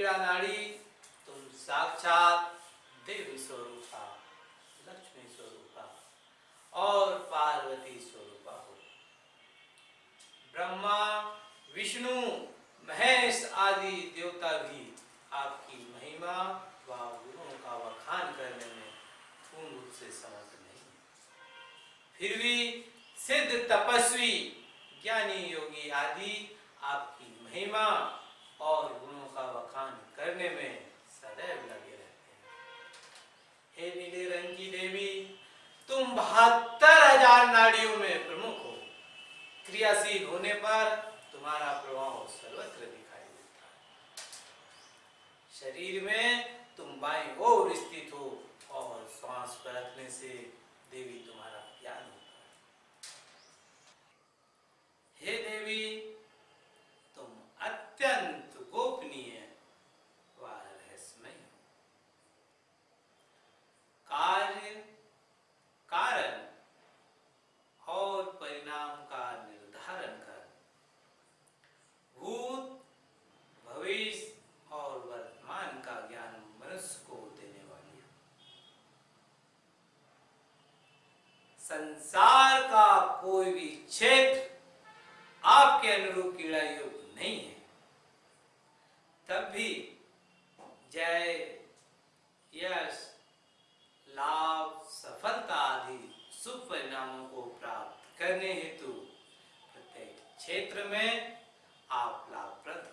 मीरा नाड़ी तुम साक्षात देवी स्वरूपा, लक्ष्मी स्वरूपा और पार्वती स्वरूपा हो। ब्रह्मा, विष्णु, महेश आदि देवता भी आपकी महिमा व गुणों का वखान करने में पूर्ण रूप से समर्थ नहीं। फिर भी सिद्ध तपस्वी, ज्ञानी योगी आदि आपकी महिमा बहत्तर हज़ार नाड़ियों में प्रमुख हो। क्रियाशील होने पर तुम्हारा प्रभाव सर्वत्र दिखाई देता है। शरीर में तुम बाई ओर स्थित हो और श्वास पर रखने से देवी तुम्हारा ज्ञान होता है हे देवी तुम अत्यंत गोपनीय व रहस्यमय हो कार्य कारण और परिणाम का निर्धारण कर भूत भविष्य और वर्तमान का ज्ञान मनुष्य को देने वाली है संसार का कोई भी क्षेत्र आपके अनुरूप कीड़ा योग नहीं है। तब भी जय यश, लाभ, सफलता आदि शुभ परिणामों को प्राप्त करने हेतु प्रत्येक क्षेत्र में आप लाभप्रद